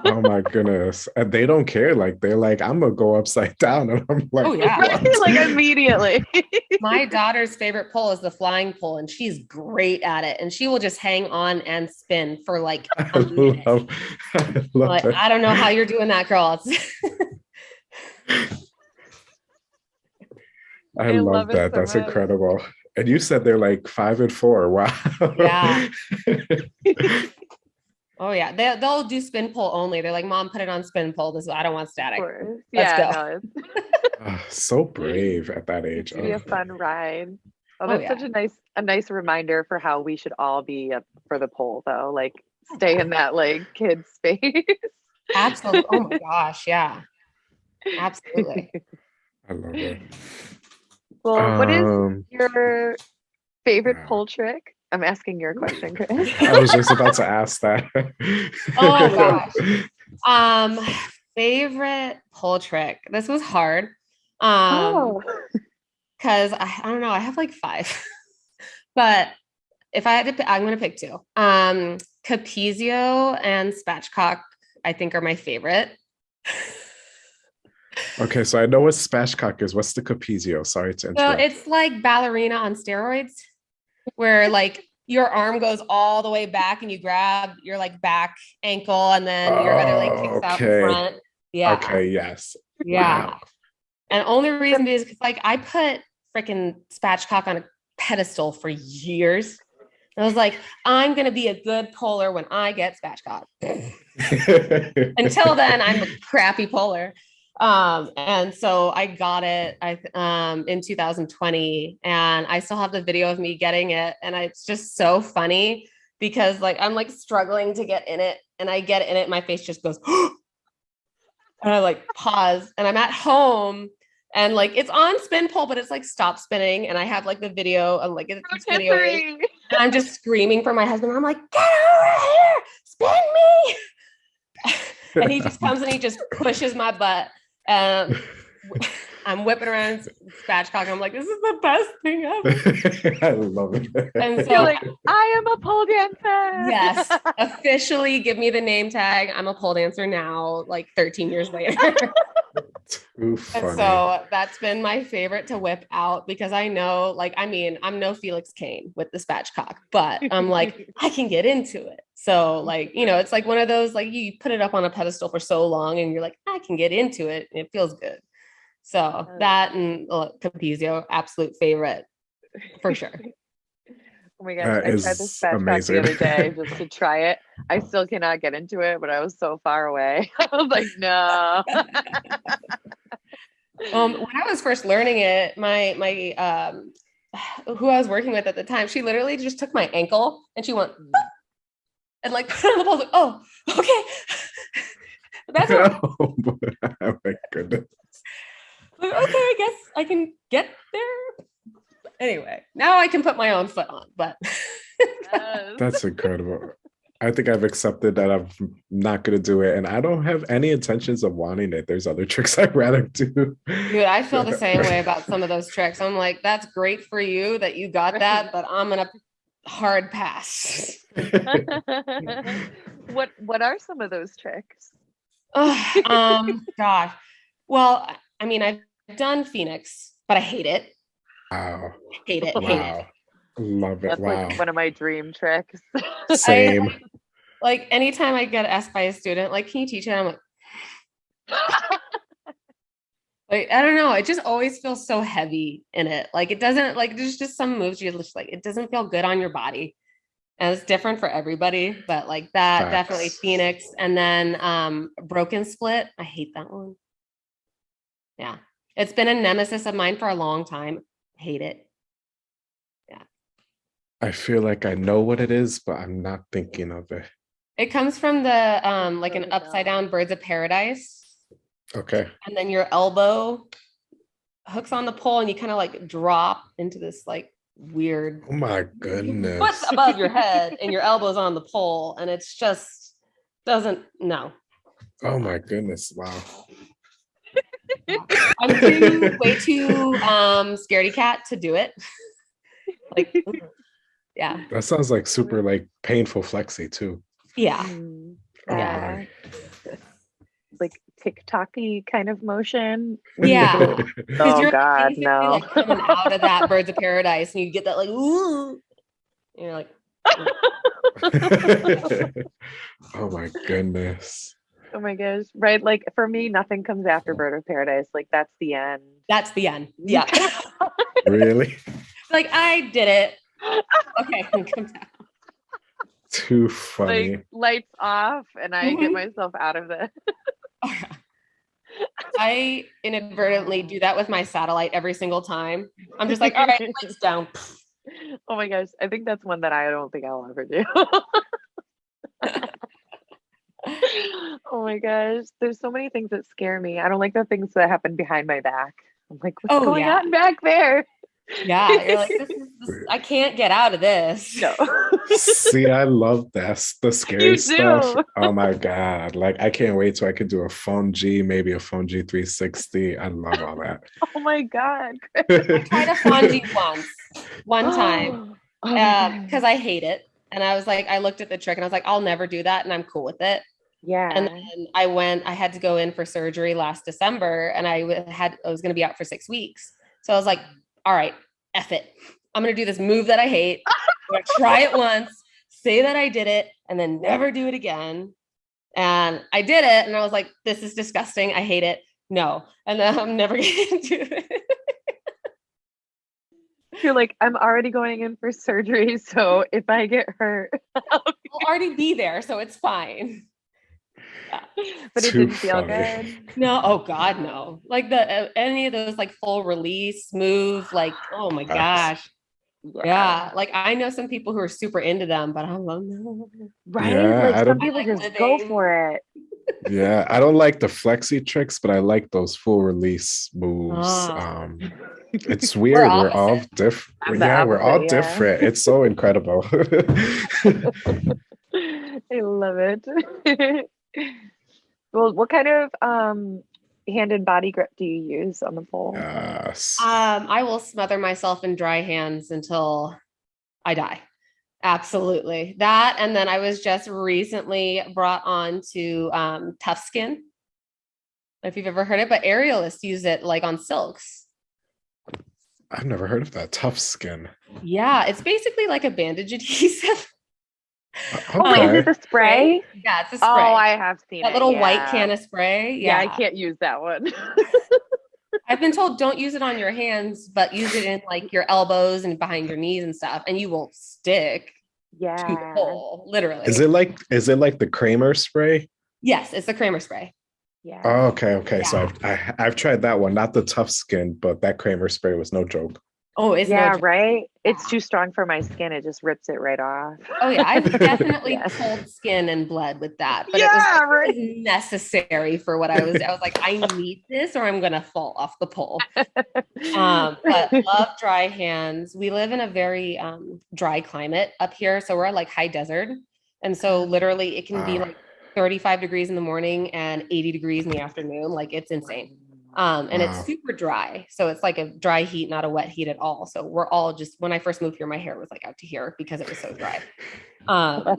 Oh my goodness. And they don't care. Like they're like, I'm gonna go upside down. And I'm like, Oh, oh yeah. "What?" like immediately. My daughter's favorite pole is the flying pole, and she's great at it. And she will just hang on and spin for like I a minute. love, I love Like. I don't know how you're doing that, girl. It's- I, I love, love that. so That's much. incredible. And you said they're like five and four. Wow. Yeah. Oh yeah, they they'll do spin pole only. They're like, "Mom, put it on spin pole." This I don't want static. course. Let's yeah, go. no, it's so brave at that age. it's gonna be a Oh, fun ride. Oh, Oh, that's yeah. such a nice a nice reminder for how we should all be up for the pole though. Like stay in that like kid space. Absolutely. Oh my gosh, yeah. Absolutely. I love it. well, what is Um, your favorite Wow. pole trick? I'm asking your question, Chris. I was just about to ask that. Oh, gosh. Um, favorite pole trick. This was hard. Um, oh, because I, I don't know, I have like five. but if I had to pick, I'm gonna pick two. Um Capizio and Spatchcock, I think are my favorite. Okay, so I know what spatchcock is. What's the capizio? Sorry to interrupt. So it's like ballerina on steroids, where like your arm goes all the way back and you grab your like back ankle and then your other leg kicks out oh, Okay. the front. Yeah. Okay, yes. Yeah. Wow. And only reason is because like I put freaking spatchcock on a pedestal for years. I was like, I'm gonna be a good polar when I get spatchcock. Until then, I'm a crappy polar. Um, and so I got it I um in 2020, and I still have the video of me getting it, and I, it's just so funny because like I'm like struggling to get in it, and I get in it, my face just goes, and I like pause, and I'm at home. And like it's on spin pole, but it's like stop spinning, and I have like the video and like it's it's video, and I'm just screaming for my husband. I'm like, get over here, spin me. and he just comes and he just pushes my butt. Um, I'm whipping around spatchcock. I'm like, this is the best thing ever. I love it. And You're so, like, I am a pole dancer. yes, officially give me the name tag. I'm a pole dancer now, like 13 years later. Too funny. And so that's been my favorite to whip out because I know, like, I mean, I'm no Felix Cane with the spatchcock, but I'm like, I can get into it. So, like, you know, it's like one of those, like, you put it up on a pedestal for so long and you're like, I can get into it and it feels good. So that and uh, Capizio, absolute favorite for sure. Oh my gosh, That I tried this spatchcock amazing. the other day just to try it. I still cannot get into it, but I was so far away. I was like, no. Um, when I was first learning it, my my um, who I was working with at the time, she literally just took my ankle and she went "Ah," and like put it on the pole. Like, oh, okay, that's what, oh, oh my goodness. like, okay. I guess I can get there. Anyway, now I can put my own foot on, but Yes. That's incredible. I think I've accepted that I'm not going to do it, and I don't have any intentions of wanting it. There's other tricks I'd rather do. dude, I feel the same way about some of those tricks. I'm like, that's great for you that you got that, but I'm gonna hard pass. what what are some of those tricks? Ugh, um, gosh. Well, I mean, I've done Phoenix, but I hate it. wow. Hate it. Hate it. Wow. Love it. That's Wow. like one of my dream tricks. Same. Like anytime I get asked by a student, like, can you teach it? I'm like, like I don't know. It just always feels so heavy in it. Like it doesn't like there's just some moves you just like it doesn't feel good on your body. And it's different for everybody, but like that definitely Phoenix and then um broken split. I hate that one. Yeah. It's been a nemesis of mine for a long time. Hate it. Yeah i feel like I know what it is, but I'm not thinking of it. It comes from the um like an upside down birds of paradise. Okay. and then your elbow hooks on the pole and you kind of like drop into this like weird Oh my goodness. foot's above your head and your elbows on the pole and it's just doesn't no Oh my goodness. Wow. i'm too way too um scaredy cat to do it like yeah That sounds like super like painful flexi too. yeah Mm, Oh Yeah. My. like kind of motion. Yeah. Oh you're God, no. like coming out of that birds of paradise and you get that like ooh and you're like oh my goodness. Oh my gosh. Right. Like for me, nothing comes after Bird of Paradise. Like that's the end. that's the end yeah Really? like i did it okay come down Too funny. like lights off and I get Mhm. myself out of this. I inadvertently do that with my satellite every single time. I'm just like, all right, lights down. Oh my gosh. I think that's one that I don't think I'll ever do. oh my gosh. There's so many things that scare me. I don't like the things that happen behind my back. I'm like, what's Oh, going yeah. on back there? Yeah, you're like, this is, this, I can't get out of this. No. See, I love that. The scary You stuff. do. Oh my God. Like, I can't wait till I could do a Fonji, maybe a Fonji 360. I love all that. oh my god. I tried a Fonji once, one time, Oh my uh, God. because I hate it. And I was like, I looked at the trick and I was like, I'll never do that. And I'm cool with it. yeah. And then I went, I had to go in for surgery last December and I had, I was going to be out for six weeks. So I was like, all right, F it. I'm going to do this move that I hate. I'm going to try it once, say that I did it, and then never do it again. And I did it. And I was like, this is disgusting. I hate it. No. And then I'm never going to do it. You're like, I'm already going in for surgery, so if I get hurt, I'll already be there. So it's fine. but it Too didn't feel funny. good. No, oh God, no. Like the uh, any of those like full release moves, like oh my Yes. gosh, yeah. Like I know some people who are super into them, but I'm like, no. Right? Yeah, like I some don't- people I like just go for it. Yeah, I don't like the flexi tricks, but I like those full release moves. Ah. Um, it's weird. We're, all opposite. I'm different. the Yeah, we're all yeah. different. It's so incredible. I love it. Well, what kind of um hand and body grip do you use on the pole? yes. Um, I will smother myself in dry hands until I die. Absolutely. That and then I was just recently brought on to um tough skin. I don't know If you've ever heard it, but aerialists use it like on silks. I've never heard of that. Tough skin. Yeah, it's basically like a bandage adhesive. Oh, wait, is it the spray? Yeah, it's a oh, spray. Oh, I have seen that it. little white yeah. can of spray. Yeah, Yeah, I can't use that one. I've been told don't use it on your hands, but use it in like your elbows and behind your knees and stuff, and you won't stick to the yeah. pole. Literally. Is it like is it like the Cramer spray? Yes, it's the Cramer spray. Yeah. Oh, okay, okay. So I've I, I've tried that one, not the tough skin, but that Cramer spray was no joke. Oh, it's no yeah, joke. right. It's too strong for my skin. It just rips it right off. Oh yeah, I've definitely Yeah. pulled skin and blood with that, but Yeah, it was right. it was necessary for what I was. I was like, I need this, or I'm gonna fall off the pole. Um, but love dry hands. We live in a very um, dry climate up here, so we're like high desert, and so literally it can be like 35 degrees in the morning and 80 degrees in the afternoon. Like it's insane. Um, and Wow. it's super dry. So it's like a dry heat, not a wet heat at all. So we're all just when I first moved here, my hair was like out to here because it was so dry. Um,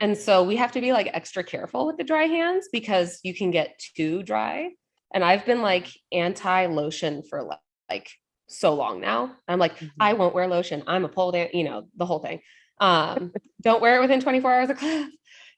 and so we have to be like extra careful with the dry hands because you can get too dry. And I've been like anti lotion for like, like so long now. I'm like, I won't wear lotion. I'm a pole dance, you know, the whole thing. Um, don't wear it within 24 hours of class.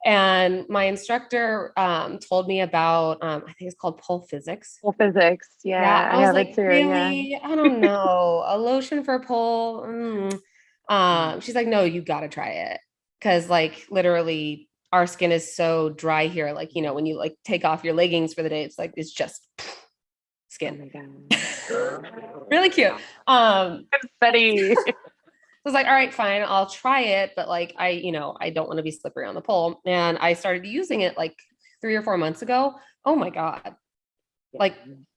And my instructor um, told me about, um, I think it's called pole physics. Well, physics. Yeah, I, was like, too. Yeah. really? I don't know. a lotion for pole. mm." Um, she's like, no, you got to try it. Cause like literally our skin is so dry here. Like, you know, when you like take off your leggings for the day, it's like, it's just Oh skin. god. really cute. Um, Betty. So I was like, all right, fine, I'll try it. But like, I, you know, I don't want to be slippery on the pole. And I started using it like three or four months ago. Oh my God. Like,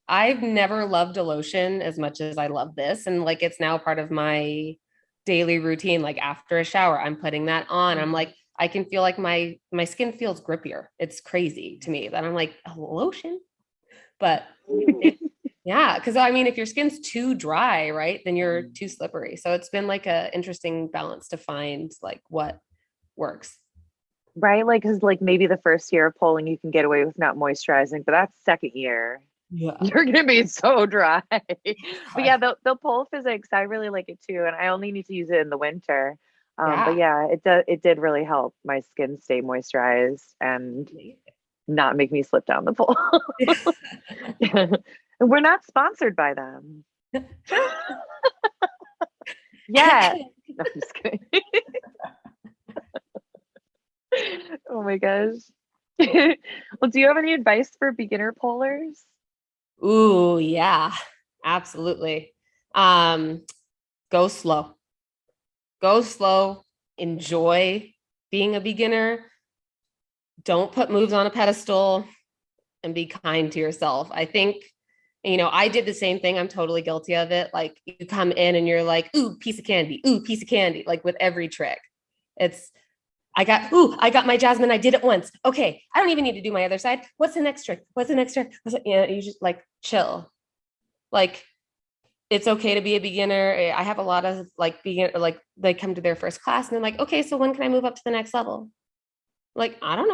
I've never loved a lotion as much as I love this. And like, it's now part of my daily routine. Like after a shower, I'm putting that on. I'm mm-hmm. like, I can feel like my, my skin feels grippier. It's crazy to me that I'm like a lotion, but it- yeah, because I mean, if your skin's too dry, right, then you're too slippery. So it's been like a interesting balance to find like what works. right? Like, because like maybe the first year of polling you can get away with not moisturizing, but that's second year. Yeah. You're gonna be so dry. but yeah, the the pole physics, I really like it too, and I only need to use it in the winter. Um, But yeah, it does. It did really help my skin stay moisturized and not make me slip down the pole. we're not sponsored by them. yeah. No, I'm just kidding. oh my gosh. well, do you have any advice for beginner pollers? Ooh, yeah, absolutely. Um, go slow. Go slow. Enjoy being a beginner. Don't put moves on a pedestal and be kind to yourself. I think you know, I did the same thing. I'm totally guilty of it. Like you come in and you're like, ooh, piece of candy, ooh, piece of candy, like with every trick. It's I got, ooh, I got my jasmine. I did it once. Okay. I don't even need to do my other side. What's the next trick? What's the next trick? What's? You, know, you just like chill. Like it's okay to be a beginner. Eh, I have a lot of like begin like they come to their first class and they're like, okay, so when can I move up to the next level? Like, I don't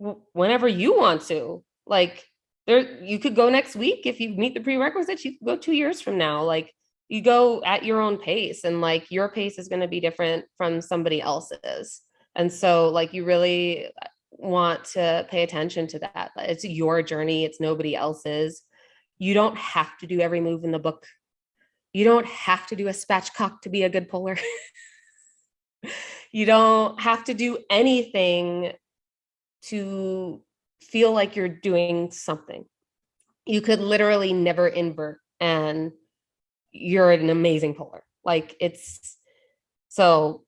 know. Whenever you want to. Like there you could go next week if you meet the prerequisites, you could go two years from now. Like you go at your own pace and like your pace is going to be different from somebody else's. And so like you really want to pay attention to that. It's your journey, it's nobody else's you don't have to do every move in the book. You don't have to do a spatchcock to be a good puller. you don't have to do anything to feel like you're doing something. You could literally never invert and you're an amazing puller. Like it's so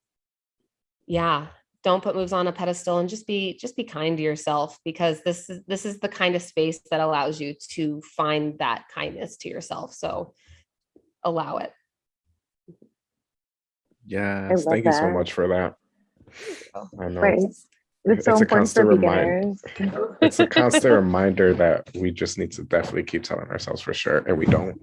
yeah, don't put moves on a pedestal and just be just be kind to yourself because this is this is the kind of space that allows you to find that kindness to yourself so allow it yes thank that. you so much for that i know right. It's, so it's a constant reminder it's a constant reminder that we just need to definitely keep telling ourselves for sure and we don't.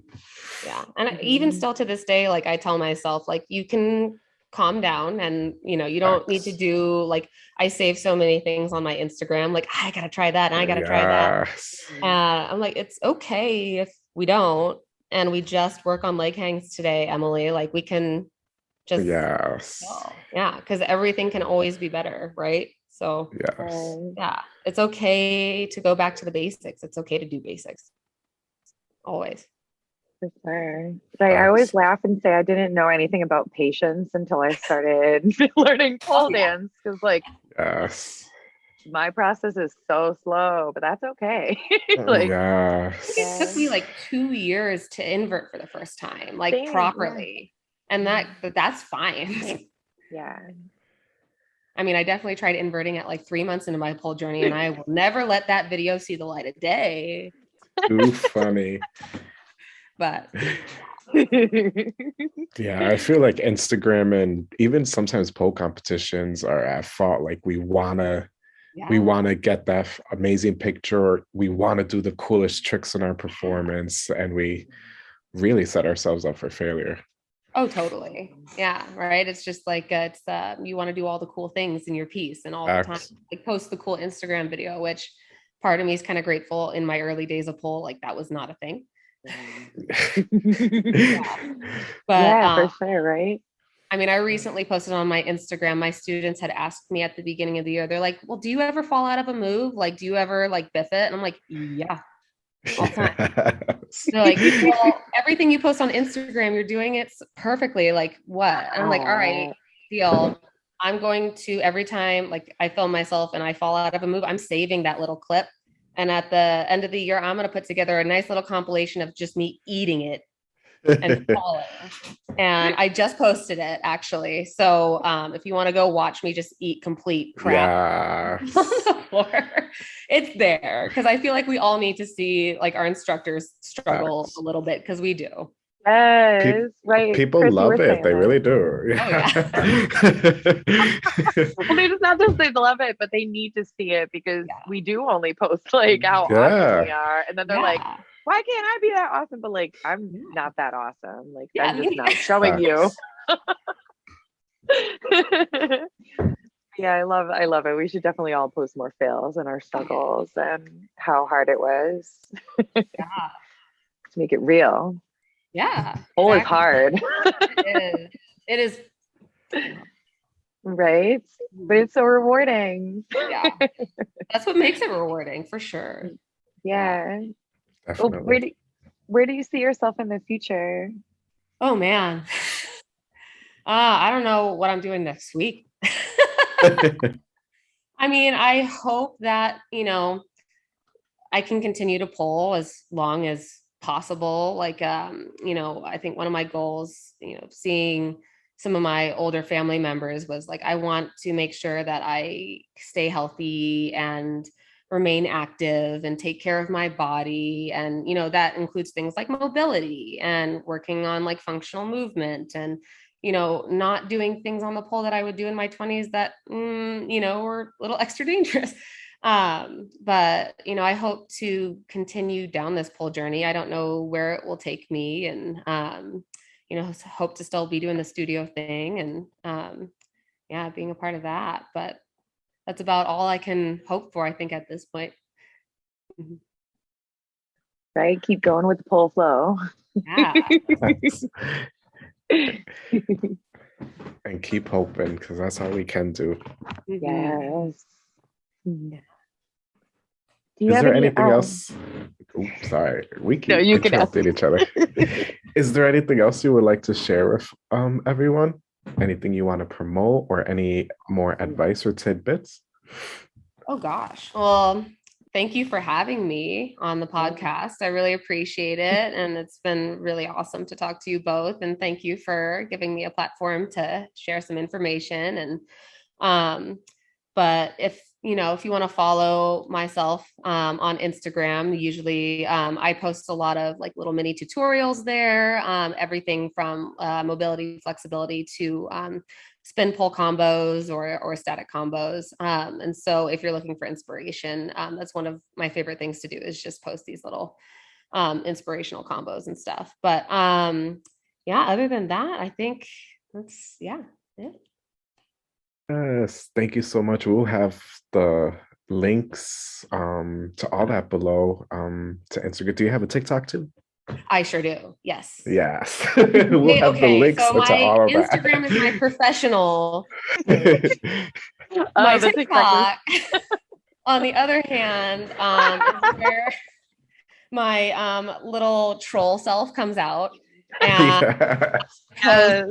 Yeah and even still to this day like i tell myself like you can calm down and you know you don't need to do like i save so many things on my instagram like i gotta try that and i gotta yes. try that. Uh, i'm like it's okay if we don't and we just work on leg hangs today emily like we can just yes. Yeah because everything can always be better right so yes. Um, yeah it's okay to go back to the basics it's okay to do basics always for sure. But I, I always laugh and say I didn't know anything about patience until I started learning pole oh, dance because, like, yes, my process is so slow, but that's okay. Oh, like, yes. it took me like two years to invert for the first time, like Same, properly, yeah. and that mm. that's fine. yeah. I mean, I definitely tried inverting at like three months into my pole journey, and I will never let that video see the light of day. Too funny but yeah i feel like instagram and even sometimes pole competitions are at fault like we want to yeah. we want to get that amazing picture we want to do the coolest tricks in our performance and we really set ourselves up for failure oh totally yeah right it's just like uh, it's uh, you want to do all the cool things in your piece and all the time like post the cool instagram video which part of me is kind of grateful in my early days of pole like that was not a thing yeah. But yeah, um, for sure, right? I mean, I recently posted on my Instagram. My students had asked me at the beginning of the year, they're like, Well, do you ever fall out of a move? Like, do you ever like biff it? And I'm like, Yeah. All time. they're like, well, everything you post on Instagram, you're doing it perfectly. Like, what? And I'm like, All right, deal. I'm going to every time like I film myself and I fall out of a move, I'm saving that little clip and at the end of the year, I'm going to put together a nice little compilation of just me eating it and falling. and I just posted it actually. So um, if you want to go watch me just eat complete crap yeah. on the floor, it's there because I feel like we all need to see like our instructors struggle a little bit because we do. Yes, Pe- right. People Chris, love it. They really do. Yeah. Oh, yeah. well, they just not just they love it, but they need to see it because yeah. we do only post like how yeah. awesome we are, and then they're like, "Why can't I be that awesome?" But like, I'm not that awesome. Like, I'm just not showing you. yeah, I love I love it. We should definitely all post more fails and our oh, struggles and how hard it was. yeah. to make it real. Yeah. Pole exactly. is hard. it is. It is. Right. But it's so rewarding. yeah. That's what makes it rewarding for sure. Yeah. Well, where do where do you see yourself in the future? Oh man. Uh, I don't know what I'm doing next week. I mean, I hope that, you know, I can continue to pull as long as possible like um you know i think one of my goals you know seeing some of my older family members was like i want to make sure that i stay healthy and remain active and take care of my body and you know that includes things like mobility and working on like functional movement and you know not doing things on the pole that i would do in my 20s that mm, you know were a little extra dangerous. Um but you know i hope to continue down this pole journey. I don't know where it will take me and um you know hope to still be doing the studio thing and um yeah being a part of that but that's about all I can hope for, I think, at this point. Mm-hmm. Right? Keep going with the pole flow. Yeah. and keep hoping because that's all we can do. Mm-hmm. Yes. Do you Is there any, anything um, else? Oops, sorry, we keep no, you interrupting each other. Is there anything else you would like to share with um, everyone? Anything you want to promote or any more advice or tidbits? Oh gosh. Well, thank you for having me on the podcast. I really appreciate it. And it's been really awesome to talk to you both. And thank you for giving me a platform to share some information. And um, but if you know, if you want to follow myself um, on Instagram, usually um, I post a lot of like little mini tutorials there, um, everything from uh, mobility, flexibility to um, spin pole combos or, or static combos. Um, and so if you're looking for inspiration, um, that's one of my favorite things to do is just post these little inspirational combos and stuff. But yeah, other than that, I think that's, yeah, it. Yes, thank you so much. We'll have the links um, to all that below um, to Instagram. Do you have a TikTok too? I sure do. Yes. Yes. we'll okay, have the links so to all of Instagram is my professional. my oh, TikTok, on the other hand, um, where my um, little troll self comes out and yes.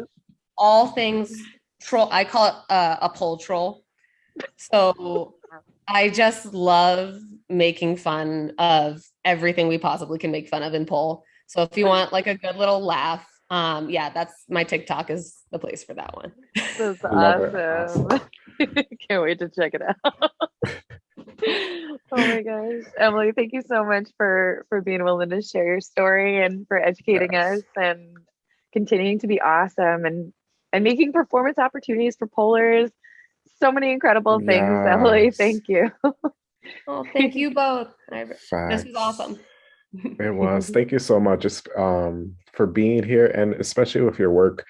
all things troll. I call it uh, a pole troll. So I just love making fun of everything we possibly can make fun of in pole. So if you want like a good little laugh, um, yeah, that's my TikTok is the place for that one. That's awesome. Can't wait to check it out. oh my gosh. Emily, thank you so much for for being willing to share your story and for educating yes. us and continuing to be awesome and and making performance opportunities for polars. So many incredible things, yes. Emily. Thank you. oh, thank you both. I, this was awesome. it was. Thank you so much just, um, for being here and especially with your work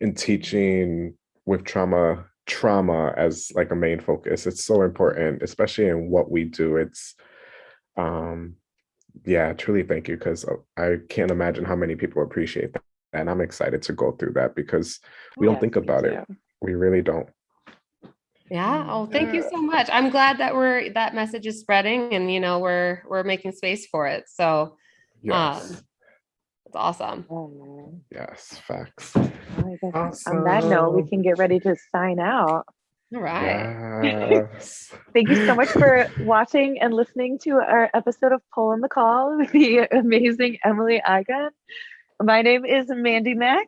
in teaching with trauma trauma as like a main focus. It's so important, especially in what we do. It's um yeah, truly thank you because I can't imagine how many people appreciate that and I'm excited to go through that because we don't think about it. We really don't. Yeah. Oh, thank you so much. I'm glad that we're that message is spreading and you know we're we're making space for it. So yes. um it's awesome. Oh, yes, facts. awesome. On that note, we can get ready to sign out. All right. Yes. Thank you so much for watching and listening to our episode of Pole in the Call with the amazing Emily Igon. My name is Mandy Mack.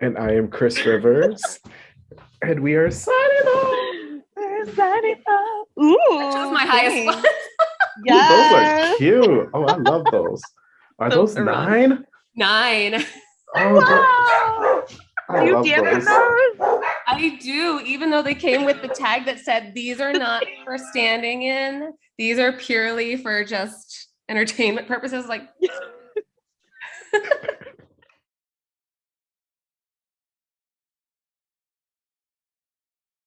And I am Chris Rivers. and we are signing off. We're signing off. Ooh. That my highest one. yes. Ooh, those are cute. Oh, I love those. Are those, those nine? Nine. Oh, wow. Do you those. those? I do, even though they came with the tag that said these are not for standing in, these are purely for just entertainment purposes. Like